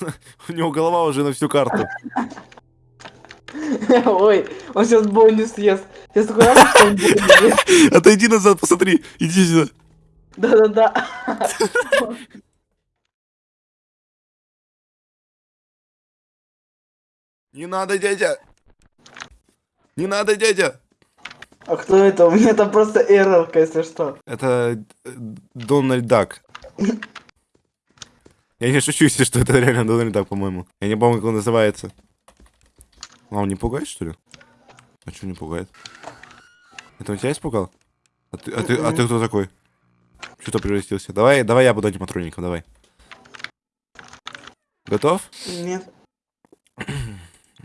У него голова уже на всю карту. Ой, он сейчас бойню съест. Сейчас такой раз, что он бойню. Отойди назад, посмотри. Иди сюда. Да-да-да. Не надо, дядя. Не надо, дядя. А кто это? У меня там просто эррорка, если что. Это э, Дональд Дак. Я не шучу, если что, это реально Дональд Дак, по-моему. Я не помню, как он называется. А, он не пугает, что ли? А что не пугает? Это он тебя испугал? А ты, а ты, а ты кто такой? Что-то превратился. Давай, давай я буду аниматроником, давай. Готов? Нет.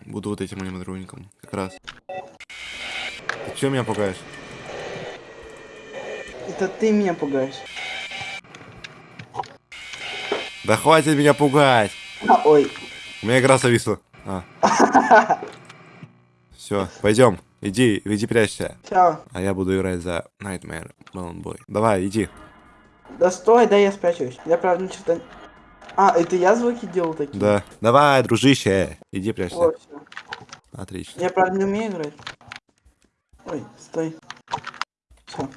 Буду вот этим аниматроником, как раз. Ты чё меня пугаешь? Это ты меня пугаешь. Да хватит меня пугать! Ой. У меня игра зависла. А. Все, пойдем. Иди, иди прячься. Чао. А я буду играть за Nightmare Balloon Boy. Давай, иди. Да стой, да я спрячусь. Я правда ничего... А, это я звуки делал такие? Да. Давай, дружище. Иди прячься. О, всё. Отлично. Я правда не умею играть. Ой, стой. Всё.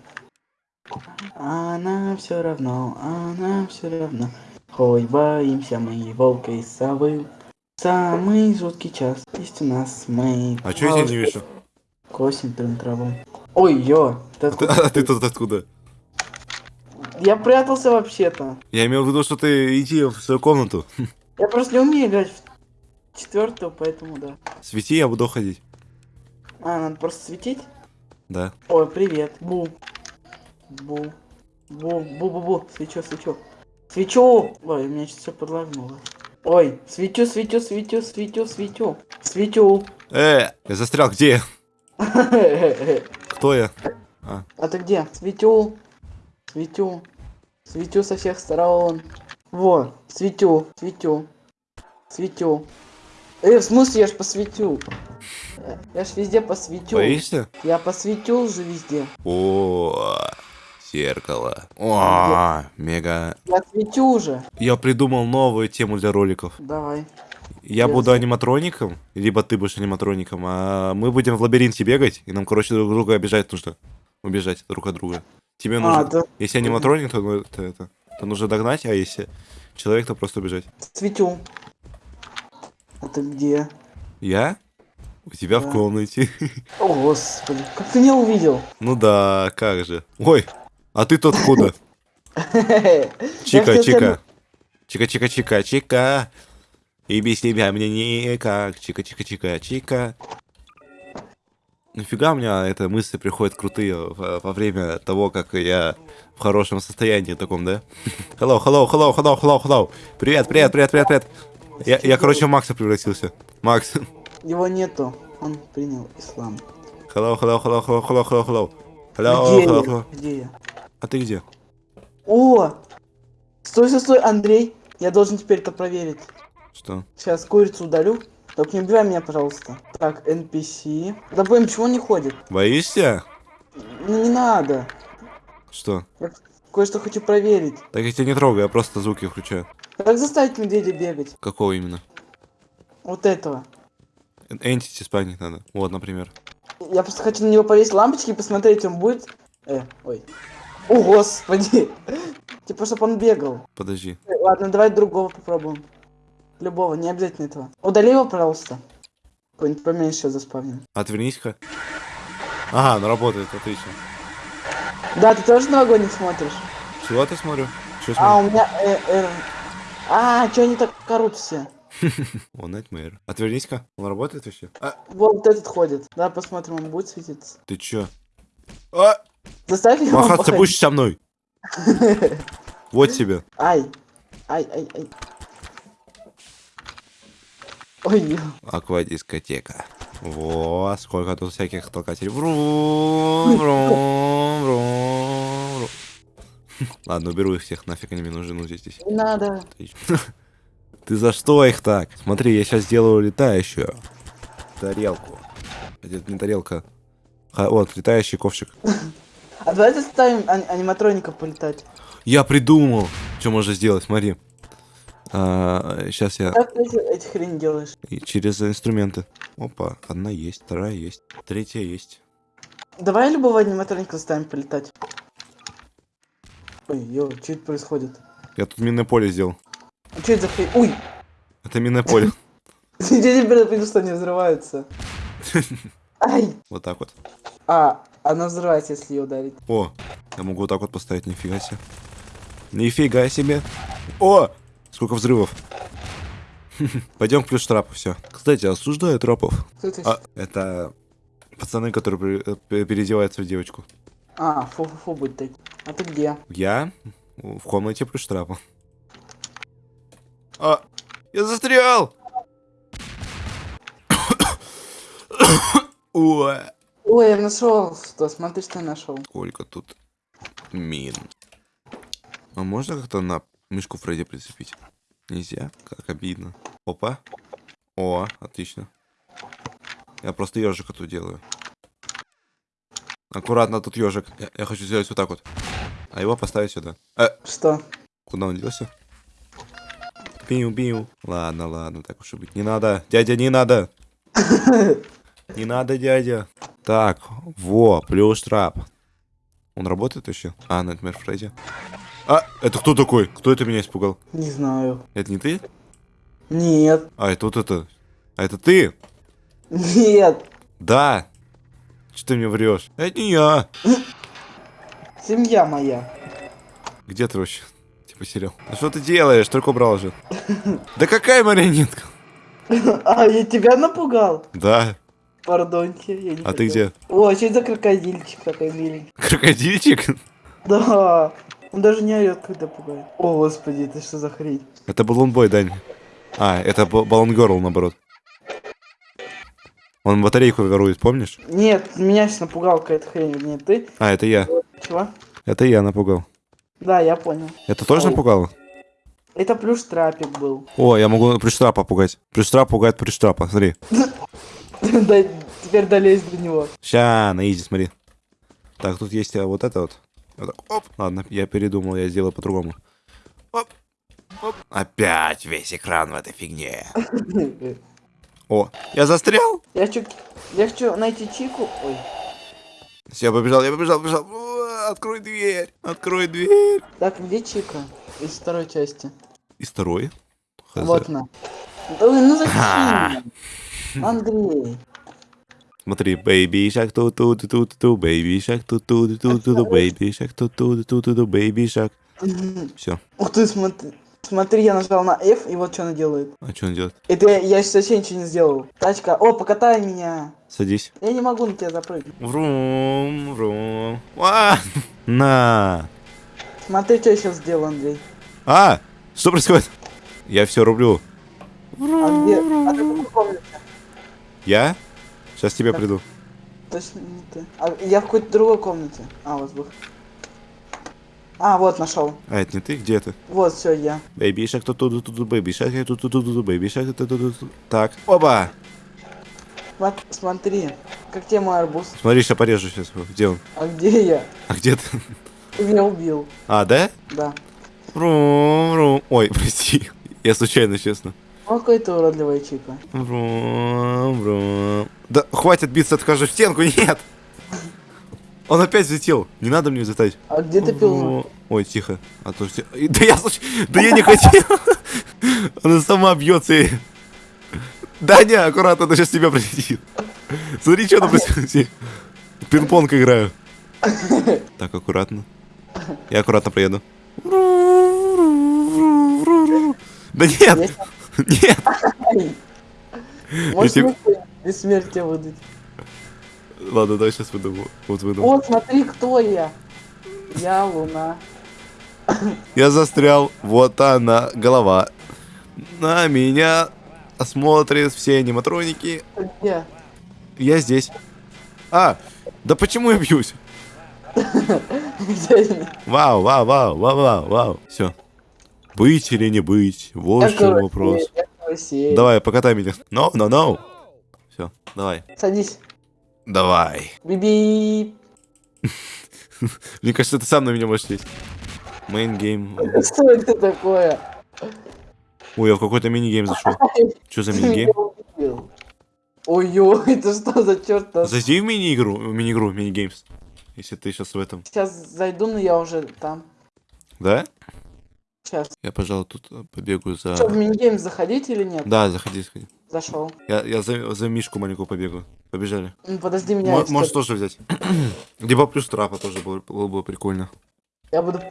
Она все равно, она все равно. Ой, боимся мы волка и совы. Самый жуткий час есть у нас мы. А чё я тебя не вижу? Косим трын траву. Ой, ё, ты А ты, откуда? а ты тут откуда? Я прятался вообще-то. Я имел в виду, что ты иди в свою комнату. Я просто не умею играть в четвертую, поэтому да. Свети, я буду ходить. А, надо просто светить? Да. Ой, привет. Бу. Бу. Бу, бу-бу-бу. Свечу, свечу. Свечу! Ой, у меня сейчас все подлагнуло. Ой, светю, светю, светю, светю, светю. Светю. Э, я застрял. Где? я? Кто я? А, А ты где? Светю. Светю. Светю со всех сторон. Во, светю, светю. Светю. Э, в смысле, я ж посветю. Э, Я ж везде посветю. боишься? Я посветил же везде. О, зеркало. О, мега. Я светю уже. Я придумал новую тему для роликов. Давай. Я Я буду аниматроником, либо ты будешь аниматроником, а мы будем в лабиринте бегать, и нам, короче, друг друга обижать нужно. Убежать друг от друга. Тебе А, нужно... да. Если аниматроник, то, ну, это, это, то нужно догнать, а если человек, то просто убежать. Светю. А ты где? Я? У тебя в Да. комнате. О, господи, как ты меня увидел? Ну да, как же. Ой, а ты тут откуда? Чика, чика. Чика, чика, чика, чика. И без тебя мне никак. Чика, чика, чика, чика. Нафига у меня эта мысли приходят крутые во, время того, как я в хорошем состоянии таком, да? Hello, hello, hello, hello, hello, hello. Привет, привет, привет, привет, привет. Я, я, короче, в Макса превратился. Макс. Его нету. Он принял ислам. Hello, hello, hello, hello, hello, hello, hello. Hello, Где hello, я? hello. Где я? А ты где? О! Стой, стой, стой, Андрей. Я должен теперь это проверить. Что? Сейчас курицу удалю. Только не убивай меня, пожалуйста. Так, NPC. Да блин, он не ходит? Боишься? Ну не надо. Что? Я кое-что хочу проверить. Так я тебя не трогаю, я просто звуки включаю. Как заставить медведя бегать? Какого именно? Вот этого. Entity спайнить надо. Вот, например. Я просто хочу на него повесить лампочки и посмотреть, он будет... Э, ой. О, господи. Типа, чтобы он бегал. Подожди. Ладно, давай другого попробуем. Любого, не обязательно этого. Удали его, пожалуйста. Какой-нибудь поменьше заспавним. Отвернись-ка. Ага, ну работает, отлично. Да, ты тоже новогодний смотришь? Чего ты смотрю? Что А, смотрю? у меня... Э, э, А, чё они так орут все? О, Nightmare. Отвернись-ка. Он работает вообще? А, Вот этот ходит. Да, посмотрим, он будет светиться. ты чё? А, Заставь его махаться будешь со мной? Вот тебе. Ай. Ай, ай, ай. Ой. Аквадискотека. Вот, сколько тут всяких толкателей. Врум, врум, врум, врум. Ладно, уберу их всех, нафиг они мне нужны, ну здесь. не надо. Ты за что их так? Смотри, я сейчас сделаю летающую тарелку. Это не тарелка. Вот, летающий ковшик. А давай заставим ани- аниматроников полетать. Я придумал, что можно сделать, смотри. сейчас я Как ты эти, эти хрень делаешь? и через инструменты. Опа, одна есть, вторая есть, третья есть. Давай любого аниматроника заставим полетать. Ой, ё, что это происходит? Я тут минное поле сделал. А что это за хрень? Ой! Это минное поле. Я теперь понял, что они взрываются. Ай! Вот так вот. А, она взрывается, если ее ударить. О, я могу вот так вот поставить, нифига себе. Нифига себе. О, сколько взрывов. Пойдем к плюс трапу, все. Кстати, осуждаю трапов. Кто это? А, это пацаны, которые э, переодеваются в девочку. А, фу-фу-фу будет так. А ты где? Я в комнате плюс трапа. А, я застрял! Ой. Ой, я нашел что, смотри, что я нашел. Сколько тут мин. А можно как-то на мышку Фредди прицепить? Нельзя? Как обидно. Опа. О, отлично. Я просто ежика тут делаю. Аккуратно, тут ежик. Я, я хочу сделать вот так вот. А его поставить сюда. Э, Что? куда он делся? Пиу-пиу. Ладно, ладно, так уж и быть. Не надо. Дядя, не надо. Не надо, дядя. Так, во, плюс трап. Он работает еще? А, например, Фредди. А, это кто такой? Кто это меня испугал? Не знаю. Это не ты? Нет. А, это вот это. А это ты? Нет. Да. Что ты мне врешь? Это не я. Семья моя. Где ты вообще? Типа сериал. Ну что ты делаешь? Только убрал уже. Да какая марионетка? А, я тебя напугал? Да. Пардоньте, я не А ты где? О, что это за крокодильчик такой миленький? Крокодильчик? Да. Он даже не орет, когда пугает. О, господи, это что за хрень? Это баллонбой, Дань. А, это баллон Герл, наоборот. Он батарейку ворует, помнишь? Нет, меня сейчас напугал какая-то хрень. Нет, ты? А, это я. Чего? Это я напугал. Да, я понял. Это тоже Ой. напугало? Это плюс трапик был. О, я могу приштра пугать. Приштра пугает приштра, смотри. Теперь долезь до него. Ща, на изи, смотри. Так, тут есть а, вот это вот. Вот так, Оп. Ладно, я передумал, я сделаю по-другому. Оп. Оп. Опять весь экран в этой фигне. О, я застрял? Я хочу, я хочу найти Чику. Ой. Все, я побежал, я побежал, побежал. Открой дверь, открой дверь. Так, где Чика? Из второй части. И второй. Хз. Вот она. Да, ну зачем? Андрей. Смотри, baby shark ту ту ту ту ту baby shark ту ту ту ту ту baby shark ту ту ту ту ту baby shark. Все. Ух ты, смотри. Смотри, я нажал на F, и вот что она делает. А что он делает? Это я, сейчас вообще ничего не сделал. Тачка, о, покатай меня. Садись. Я не могу на тебя запрыгнуть. Врум, врум. А! На. Смотри, что я сейчас сделал, Андрей. А! Что происходит? Я все рублю. А где? А ты комнате? Я? Сейчас тебя Так. приду. Точно не ты. А я в какой-то другой комнате. А, вот был. А, вот нашел. А, это не ты? Где ты? Вот, все, я. Baby shark ту ту ту ту baby shark ту ту ту ту baby shark ту ту ту ту Так. Оба! Сма- Смотри, как тебе мой арбуз? Смотри, сейчас порежу сейчас. Где он? А где я? А где ты? Ты меня убил. А, да? Да. Врум, врум. Ой, прости. Я случайно, честно. Какой ты уродливая чика. Врум, врум. Да хватит биться, откажу в стенку, нет! Он опять взлетел. Не надо мне взлетать. А где ты пил? Ой, тихо. А то все... Да я случ- Да я не хотел. Она сама бьется. и- Даня, аккуратно, она сейчас тебя прилетит. Смотри, что она происходит. Пинг-понг играю. Так, аккуратно. Я аккуратно проеду. Да нет! Нет! Какое-нибудь бессмертие выдать? Ладно, давай сейчас выйду. Вот выйду. Вот, смотри, кто я. Я Луна. Я застрял. Вот она, голова. На меня смотрят все аниматроники. Где? Я здесь. А, да почему я бьюсь? Вау, вау, вау, вау, вау, вау. Все. Быть или не быть? Вот Я в чем вопрос. карусель. Давай, покатай меня. No, no, no. Все, давай. Садись. Давай. Биби. Мне кажется, ты сам на меня можешь сесть. Main game. Что это такое? Ой, я в какой-то мини-гейм зашел. Что за мини-гейм? Ой-ой, это что за черт? Зайди в мини-игру, в мини-игру, мини-геймс. Если ты сейчас в этом. Сейчас зайду, но я уже там. Да? Сейчас. Я, пожалуй, тут э, побегаю за... Что, в минигейм заходить или нет? Да, заходи, заходи. Зашел. Я, я за, за Мишку маленькую побегаю. Побежали. Ну, Подожди меня. Я можешь что- тоже взять. Либо плюс трапа тоже было, было бы прикольно. Я буду...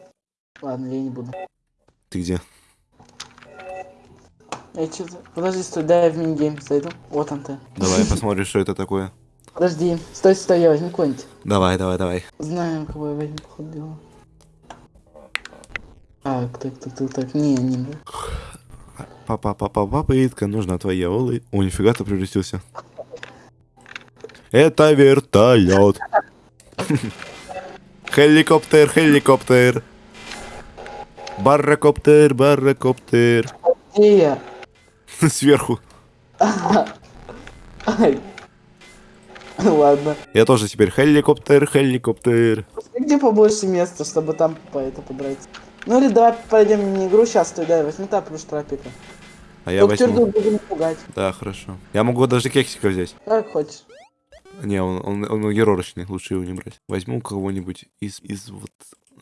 Ладно, я не буду. Ты где? Я что-то... Подожди, стой, дай я в минигейм зайду. Вот он ты. Давай посмотрим, что это такое. Подожди, стой, стой, я возьму какой-нибудь. Давай, давай, давай. Знаем, кого я возьму, походу дела. Так, так, так, так, так, не, не, не. Папа, папа, попытка, нужна твоя улы. О, нифига ты превратился. Это вертолет. Хеликоптер, хеликоптер. Барракоптер, барракоптер. Где я? Сверху. Ладно. Я тоже теперь хеликоптер, хеликоптер. Где побольше места, чтобы там по это подраться? Ну или давай пойдем в мини-игру, сейчас стой, дай, возьми та плюс трапика. А я возьму. Тюрду будем пугать. Да, хорошо. Я могу даже кексика взять. Как хочешь. Не, он, он, он геророчный, лучше его не брать. Возьму кого-нибудь из, из вот...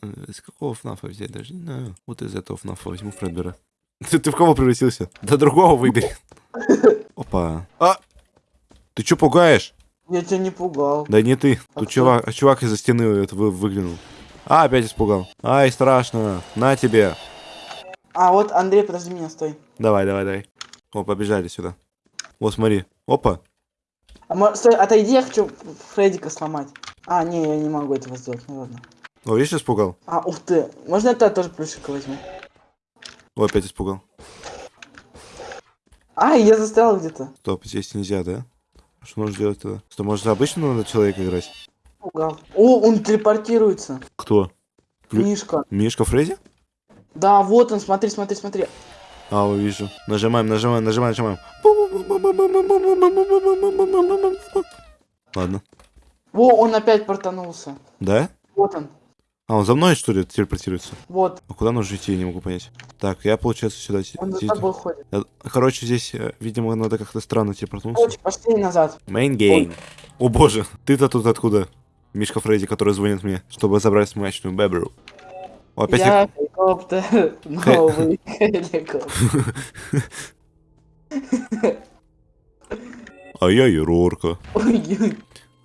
э, Из какого ФНАФа взять, даже не знаю. Вот из этого ФНАФа возьму Фредбера. Ты, ты в кого превратился? Да другого выбери. Опа. А! Ты чё пугаешь? Я тебя не пугал. Да не ты. А Тут кто? чувак, чувак из-за стены это вы, выглянул. А, опять испугал. Ай, страшно. На тебе. А, вот Андрей, подожди меня, стой. Давай, давай, давай. О, побежали сюда. Вот, смотри. Опа. А стой, отойди, я хочу Фреддика сломать. А, не, я не могу этого сделать, ну ладно. О, видишь, испугал? А, ух ты, можно я тогда тоже плюшика возьму? О, опять испугал. А, я застрял где-то. Стоп, здесь нельзя, да? Что нужно делать тогда? Что, может, обычно надо человека играть? О, он телепортируется. Кто? Мишка. Мишка Фредди? Да, вот он, смотри, смотри, смотри. А, увижу. Нажимаем, нажимаем, нажимаем, нажимаем. Ладно. Во, он опять портанулся. Да? Вот он. А, он за мной, что ли, телепортируется? Вот, А куда нужно идти, я не могу понять. Так, я, получается, сюда... он за тобой ходит. Короче, здесь, э, видимо, надо как-то странно телепортнуться. Короче, пошли назад. Main game. О боже, ты-то тут откуда? Мишка Фредди, который звонит мне, чтобы забрать смачную бебру. О, опять я- хеликоптер, новый хеликоптер. А я Ерорка. Ой,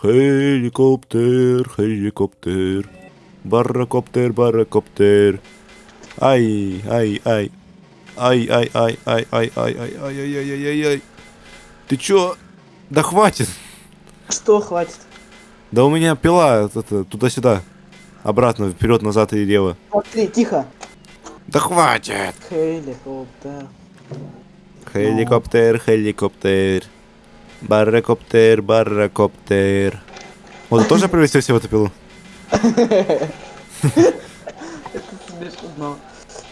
Хеликоптер, хеликоптер. Барракоптер, барракоптер. Ай, ай, ай. Ай, ай, ай, ай, ай, ай, ай, ай, ай, ай, ай, ай, ай. Ты чё? Да хватит. Что хватит? Да у меня пила это, туда-сюда. Обратно, вперед, назад и лево. Смотри, тихо. Да хватит. Хеликоптер. Хеликоптер, хеликоптер. Барракоптер, барракоптер. Вот ты тоже превратился в эту пилу?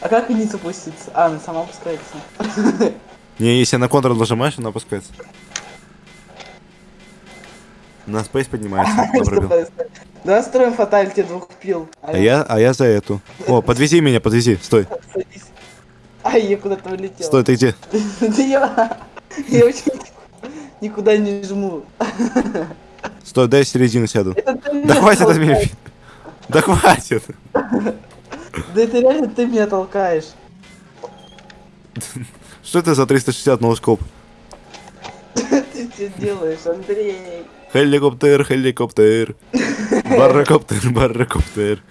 А как вниз опуститься? А, она сама опускается. Не, если на Ctrl нажимаешь, она опускается. На Space поднимается. Давай строим фаталити двух пил. А я, а я за эту. О, подвези меня, подвези. Стой. Ай, я куда-то улетел. стой, ты где? Да я... Я вообще никуда не жму. Стой, дай середину сяду. Да хватит от меня. Да хватит. Да это реально ты меня толкаешь. Что это за 360 ноускоп? Ты что делаешь, Андрей? Хеликоптер, хеликоптер. Барракоптер, барракоптер.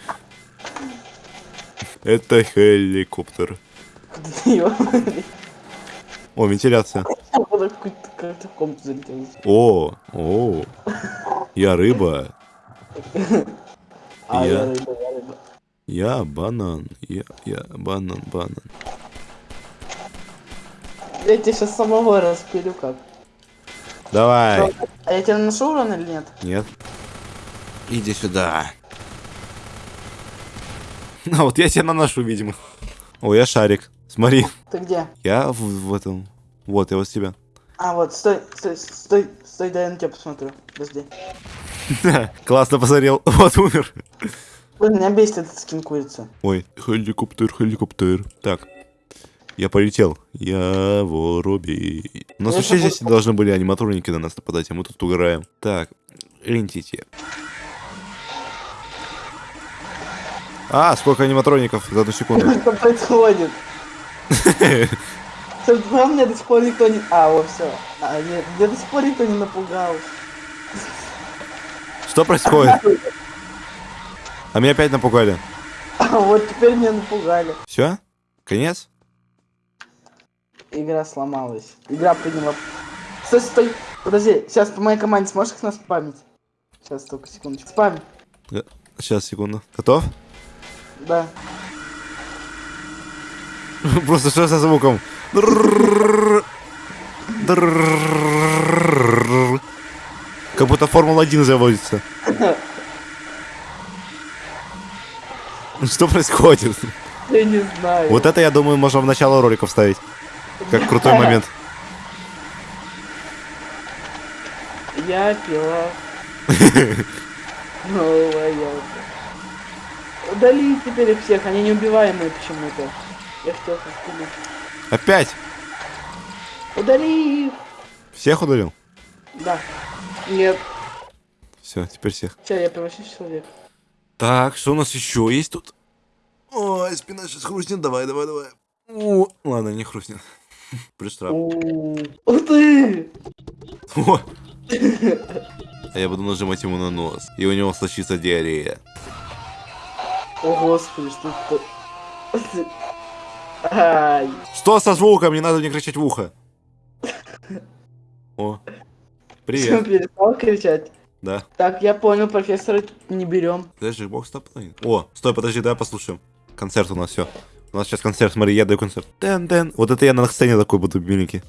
Это хеликоптер. О, вентиляция. О, о. Я рыба. А, Я. я рыба, я рыба. Я банан. Я, я банан, банан. Я тебя сейчас самого распилю как. Давай. А я тебя наношу урон или нет? Нет. Иди сюда. А вот я тебя наношу, видимо. О, я шарик. Смотри. Ты где? Я в, в этом. Вот, я вот тебя. А, вот, стой, стой, стой, стой, дай я на тебя посмотрю. Подожди. Классно посмотрел. Вот умер. Блин, меня бесит этот скин курицы. Ой, хеликоптер, хеликоптер. Так. Я полетел. Я воробей. У нас вообще здесь должны были аниматроники на нас нападать, а мы тут угораем. Так, лентите. А, сколько аниматроников за одну секунду. Что происходит? Что вам меня до сих пор никто не... А, вот все. А, нет, меня до сих пор никто не напугал. Что происходит? А меня опять напугали. А вот теперь меня напугали. Все? Конец? Игра сломалась. Игра приняла... Стой, стой! Подожди, сейчас по моей команде сможешь их нас спамить? Сейчас, только секундочку. Спам. Сейчас, секунду. Готов? Да. Просто что со звуком? Как будто Формула-1 заводится. Что происходит? Я не знаю. Вот это, я думаю, можно в начало ролика вставить. Как крутой момент. Я пила. Новая елка. Удали теперь их всех, они неубиваемые почему-то. Я хотел их. Опять? Удали их! Всех удалил? Да. Нет. Все, теперь всех. Сейчас я превращусь в человека. Так, что у нас еще есть тут? Ой, спина сейчас хрустнет. Давай, давай, давай. О, ладно, не хрустнет. Плюс Ууу. Ух ты! А я буду нажимать ему на нос. И у него случится диарея. О господи, что это? Ай. Что со звуком? Не надо мне кричать в ухо. О. Привет. перестал кричать. Да. Так, я понял, профессора не берем. Подожди, бокс топ О, стой, подожди, давай послушаем. Концерт у нас все. У нас сейчас концерт, смотри, я даю концерт. Тен -тен. Вот это я на сцене такой буду миленький.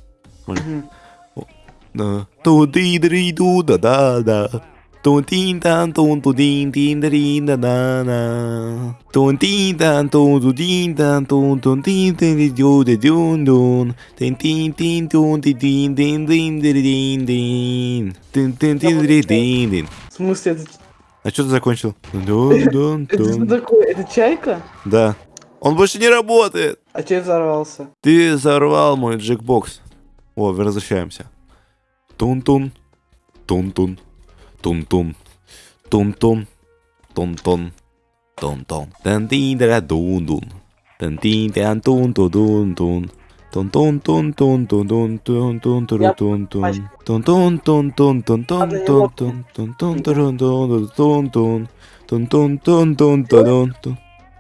Да. ту ди дри ду да да да тун тин тан тун ту дин тин дри да да да тун тин тан тун ту дин тан тун тун тин тин ди дю ди дюн дун тин тин тин тун ти дин дин дин дин дин дин тин тин тин дри дин дин В смысле, это, А что ты закончил? Дун, дун, это такое? Это чайка? Да. Он больше не работает. А че взорвался? Ты взорвал мой джекбокс. О, возвращаемся. Тун-тун. Тун-тун. Тун-тун. Тун-тун. Тун-тун. Тун-тун. Тан-тин-дра дун-дун. Тан-тин-тян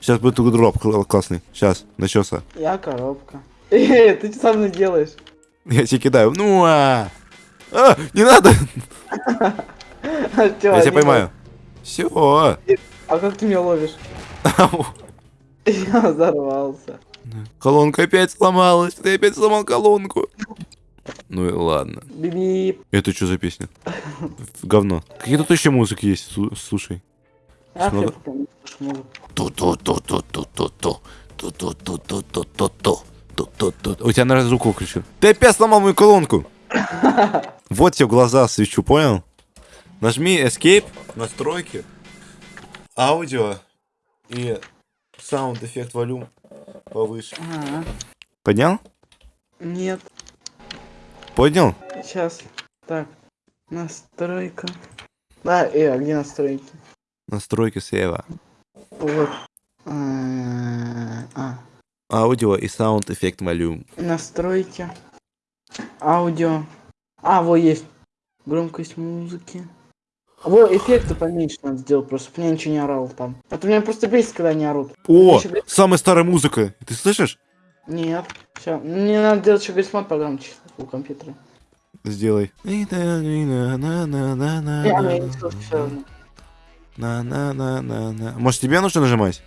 Сейчас будет дроп кл- классный. Сейчас, начался. Я коробка. Эй, ты что со мной делаешь? Я тебе кидаю. Ну а! А, не надо! Я тебя поймаю. Все. А как ты меня ловишь? Я взорвался. Колонка опять сломалась. Ты опять сломал колонку. Ну и ладно. Биби. Это что за песня? Говно. Какие тут еще музыки есть? Слу- Слушай. У тебя, наверное, звук выключил. Ты опять сломал мою колонку. Вот тебе глаза свечу, понял? Нажми Escape, настройки, аудио и саунд эффект волюм повыше. Поднял? Нет. Поднял? Сейчас. Так. Настройка. Да, э, а где настройки? Настройки слева. Вот. А, а, Аудио и саунд эффект волюм. настройки. Аудио. А, вот есть. Громкость музыки. Во, эффекты поменьше надо сделать, просто чтобы меня ничего не орал там. А то меня просто бесит, когда они орут. О, говорит- самая старая музыка. Ты слышишь? Нет. Все. Мне надо делать еще грисмод погромче у компьютера. Сделай. На-на-на-на-на. Может, тебе нужно нажимать?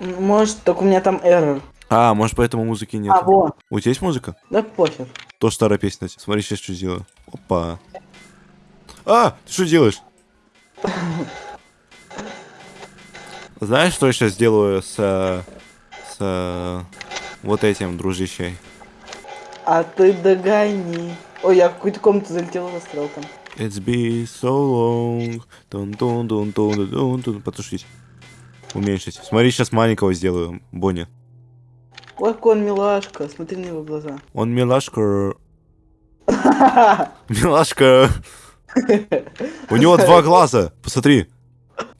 Может, только у меня там эррор. А, может, поэтому музыки нет. А, во, У тебя есть музыка? да похер. Тоже старая песня. Смотри, сейчас что сделаю. Опа. А, ты что делаешь? Знаешь, что я сейчас сделаю с... э, С... Вот этим, дружище? А ты догони. Ой, я в какую-то комнату залетел и застрял там. It's been so long. Тун -тун -тун -тун -тун -тун. Потушить. Уменьшить. Смотри, сейчас маленького сделаю, Бонни. Ой, какой он милашка, смотри на его глаза. Он милашка. Милашка. У него два глаза. Посмотри.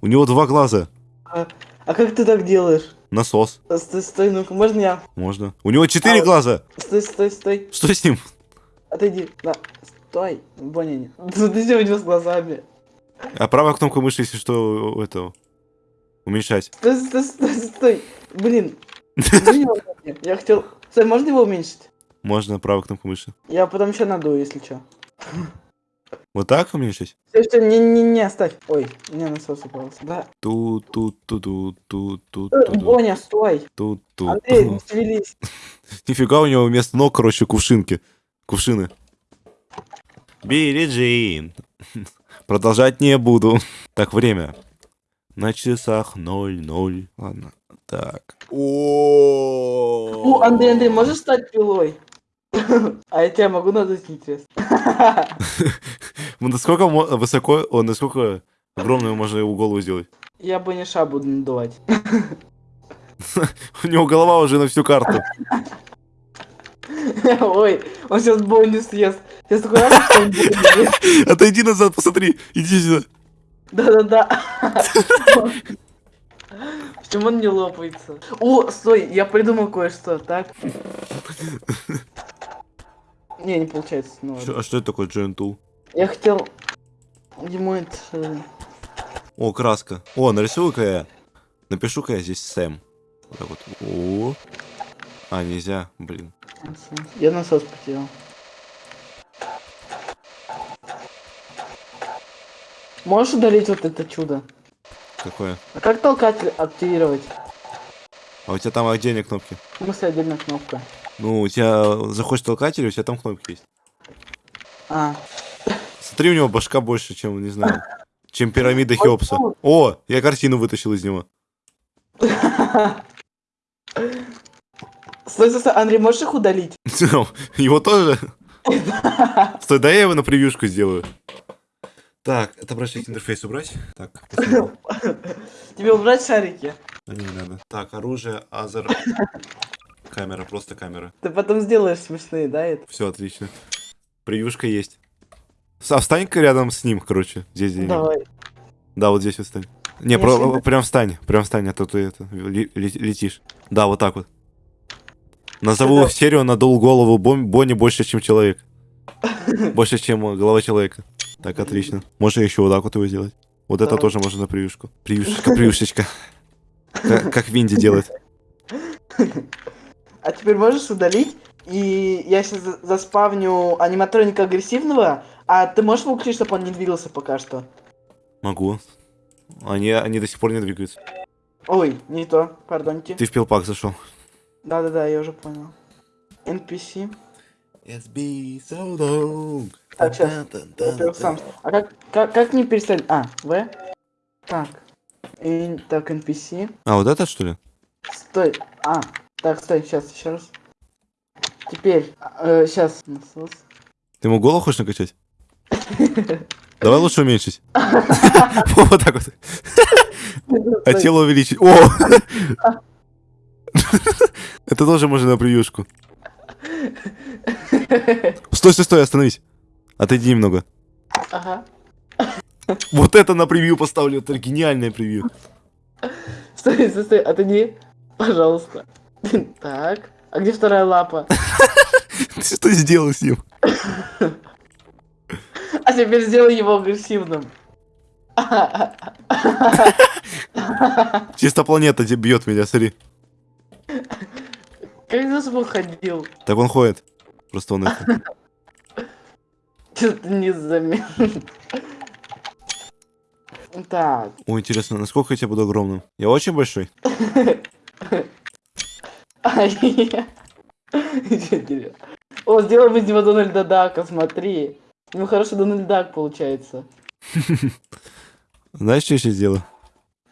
У него два глаза. А, а как ты так делаешь? Насос. Стой, стой, ну-ка, можно я? Можно. У него четыре А, глаза. Стой, стой, стой. Что с ним? Отойди. Да. Стой. Боня, не. Смотри, что у него с глазами. А правая кнопка мыши, если что, у этого. Уменьшать. Стой, стой, стой, стой. Блин. Я хотел... Стой, можно его уменьшить? Можно правая кнопка мыши. Я потом еще надую, если что. Вот так уменьшить? Все, все, не-не-не, оставь. Ой, у меня насос упался. Да. ту ту ту ту ту ту Э, ту Боня, стой. ту ту Андрей, не шевелись. Нифига у него вместо ног, короче, кувшинки. Кувшины. Билли Джин. Продолжать не буду. Так, время. На часах 0-0. Ладно. Так. О, О, Андрей, Андрей, можешь стать пилой? А я тебя могу надуть, интересно. Ну, Насколько высоко, насколько огромную можно его голову сделать? Я бы не ша буду надувать. У него голова уже на всю карту. Ой, он сейчас бонус съест. Сейчас такой раз, что он. Отойди назад, посмотри. Иди сюда. Да-да-да. Почему он не лопается? О, стой, я придумал кое-что, так? Не, не получается. Ну. Чё- а что это такое Джентул? Я хотел ему это... О, краска. О, нарисую-ка я. Напишу-ка я здесь Сэм. Вот так вот. О. А, нельзя, блин. Я насос потерял. Можешь удалить вот это чудо? Какое? А как толкатель активировать? А у тебя там отдельные кнопки? В смысле отдельная кнопка? Ну, у тебя заходишь толкатель, у тебя там кнопки есть. А, Смотри, у него башка больше, чем, не знаю, чем пирамида Хеопса. ну. О, я картину вытащил из него. Стой, стой, стой, Андрей, можешь их удалить? Его тоже? Стой, дай я его на превьюшку сделаю. Так, отображать интерфейс убрать. Так. Тебе убрать шарики? А, не надо. Так, оружие, азер. Камера, просто камера. Ты потом сделаешь смешные, да, это? Все отлично. Превьюшка есть. А встань-ка рядом с ним, короче. Здесь, где Давай. Да, вот здесь вот встань. Не, Я про- всегда- прям встань, прям встань, а то ты это, ле- ле- летишь. Да, вот так вот. Назову Это- серию «Надул голову Бон- Бонни больше, чем человек». Больше, чем э, голова человека. Так, отлично. Можно еще вот так вот его сделать. Вот это тоже можно на превьюшку. Превьюшечка, превьюшечка. Как, как Винди делает. А теперь можешь удалить? И я сейчас заспавню аниматроника агрессивного, а ты можешь выключить, чтобы он не двигался пока что? Могу. Они, они до сих пор не двигаются. Ой, не то, пардоньте. Ты в пилпак зашел. Да-да-да, я уже понял. NPC. It's been so long. Так, щас. Во-первых, сам. А как, как, как мне перестать? А, В? Так. И, так, NPC. А, вот это что ли? Стой. А, так, стой, сейчас, еще раз. Теперь, сейчас. Насос. Ты ему голову хочешь накачать? Давай лучше уменьшить. Вот так вот. А тело увеличить. О! Это тоже можно на превьюшку. Стой, стой, стой, остановись. Отойди немного. Ага. Вот это на превью поставлю. Это гениальное превью. Стой, стой, стой, отойди. Пожалуйста. Так. А где вторая лапа? Ты что сделал с ним? А теперь сделай его агрессивным. Чисто планета бьет меня, смотри. Как за собой ходил? Так он ходит. Просто он это. Что-то не заметил. Так. Ой, интересно, насколько я тебе буду огромным? Я очень большой? О, сделаем из него Дональда Дака, смотри. У него хороший Дональд Дак получается. Знаешь, что я сейчас сделаю?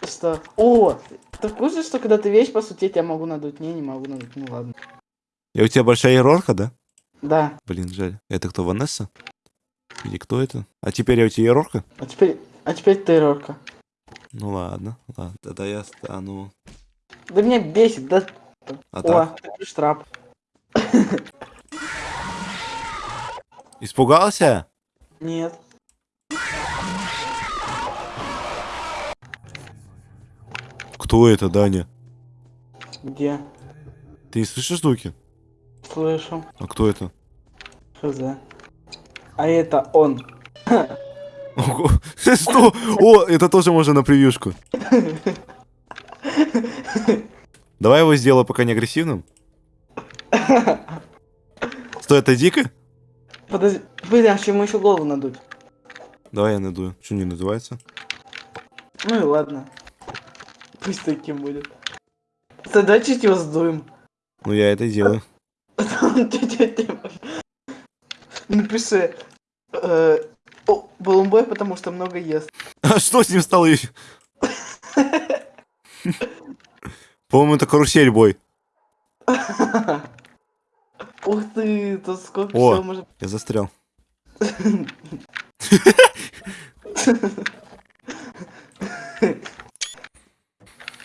Что? О, ты в курсе, что когда ты вещь, по сути, я тебя могу надуть? Не, не могу надуть, ну ладно. Я у тебя большая иерарха, да? Да, Блин, жаль. Это кто, Ванесса? Или кто это? А теперь я у тебя иерарха? а теперь, а теперь ты, Рорка. Ну ладно, ладно. Тогда я стану... Да меня бесит, да. А О, так? штрап. Испугался? Нет. Кто это, Даня? Где? Ты не слышишь звуки? Слышу. А кто это? Хз. А это он. Что? О, это тоже можно на превьюшку. Давай его сделаю пока не агрессивным. Стой, это дико? Подожди, блин, а ему еще голову надуть? Давай я надую. Что не надувается? Ну и ладно. Пусть таким будет. Давай чуть его сдуем. Ну я это делаю. Напиши. э, Балумбой, потому что много ест. А что с ним стало еще? По-моему, это карусель бой. Ух ты, тут сколько О. всего может... Я застрял.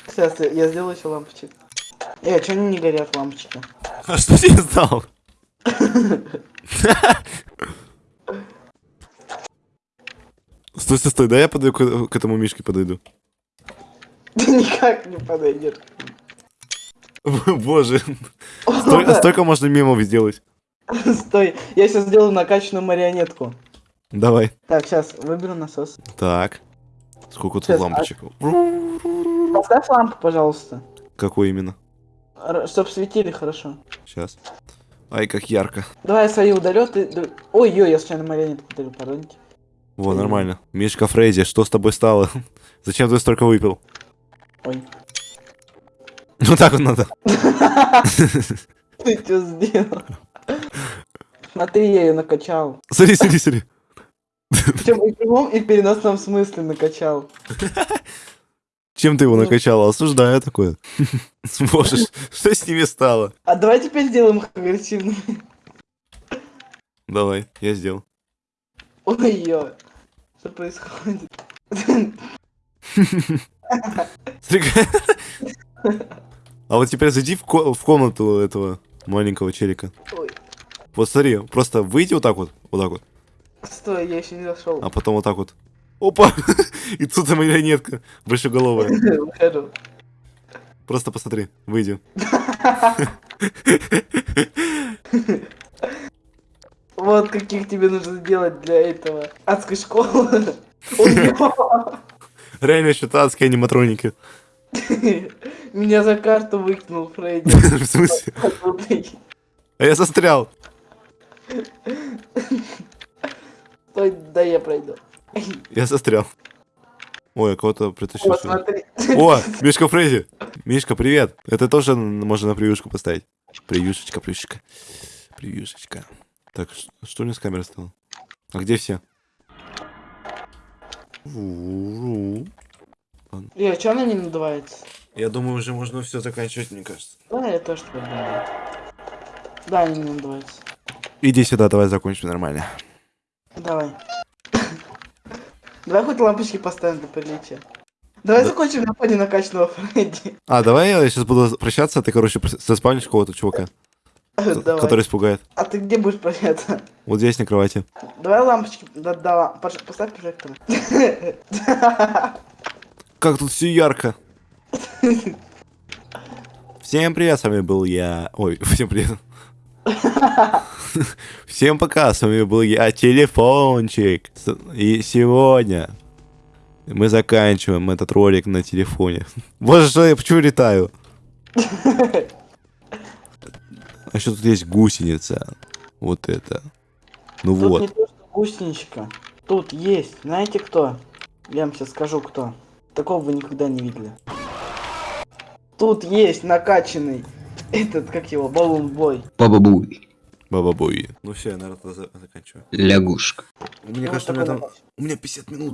Сейчас, я, сделаю еще лампочек. Э, а что они не горят лампочки? А что ним стало? Стой, стой, стой, да я подойду к, к этому мишке подойду. Ты никак не подойдешь. Боже, столько, столько можно мемов сделать. Стой, я сейчас сделаю накачанную марионетку. Давай. Так, сейчас выберу насос. Так. Сколько тут Сейчас, а- лампочек? Поставь лампу, пожалуйста. Какой именно? Р- чтоб светили хорошо. Сейчас. Ай, как ярко. Давай я свои удалю, ты... Ой-ой, я случайно марионетку удалю, пардоньте. Во, нормально. Мишка Фрейзи, что с тобой стало? Зачем ты столько выпил? Ой. Ну так вот надо. Ты что сделал? Смотри, я ее накачал. Смотри, смотри, смотри. Причем и в прямом, и в переносном смысле накачал. Чем ты его Ну. накачал? Осуждаю такое. Боже, что с ними стало? А давай теперь сделаем их агрессивными. Давай, я сделал. Ой-ой. Что происходит? Смотри, как- А вот теперь зайди в, ко- в комнату этого маленького челика. Ой. Вот смотри, просто выйди вот так вот, вот так вот, Стой, я еще не зашел. а потом вот так вот. Опа! И тут и марионетка большеголовая. Выхожу. Просто посмотри, выйди. Вот каких тебе нужно сделать для этого. Адской школы. Реально что-то адские аниматроники. Меня за карту выкинул Фредди. В смысле? А я застрял. Стой, да я пройду. Я застрял. Ой, я кого-то притащил смотри. О, Мишка Фрейзи. Мишка, привет. Это тоже можно на превьюшку поставить. Превьюшечка, превьюшечка. Превьюшечка. Так, что у меня с камерой стало? А где все? Ву-ву. Э, а чё она не надувается? Я думаю, уже можно все заканчивать, мне кажется. Да, я тоже так думаю. Да, она не надувается. Иди сюда, давай закончим нормально. Давай. Давай хоть лампочки поставим для приличия. Давай Да. закончим на фоне накачанного Фредди. А, давай я сейчас буду прощаться, а ты, короче, заспавнишь какого-то чувака, Давай. который испугает. А ты где будешь прощаться? Вот здесь на кровати. Давай лампочки. Да, да, поставь прожектор. Как тут все ярко. Всем привет, с вами был я... Ой, всем привет. Всем пока, с вами был я, Телефончик. И сегодня мы заканчиваем этот ролик на телефоне. Боже, что я почему летаю? А что тут есть гусеница? Вот это. Ну Тут не вот. то, что гусеничка. Тут есть. Знаете кто? Я вам сейчас скажу, кто. Такого вы никогда не видели. Тут есть накачанный этот, как его, баллон-бой. Баба-буй. Баба-буй. Ну все, я, наверное, за- заканчиваю. Лягушка. Мне Ну, кажется, у меня там... У меня 50 минут.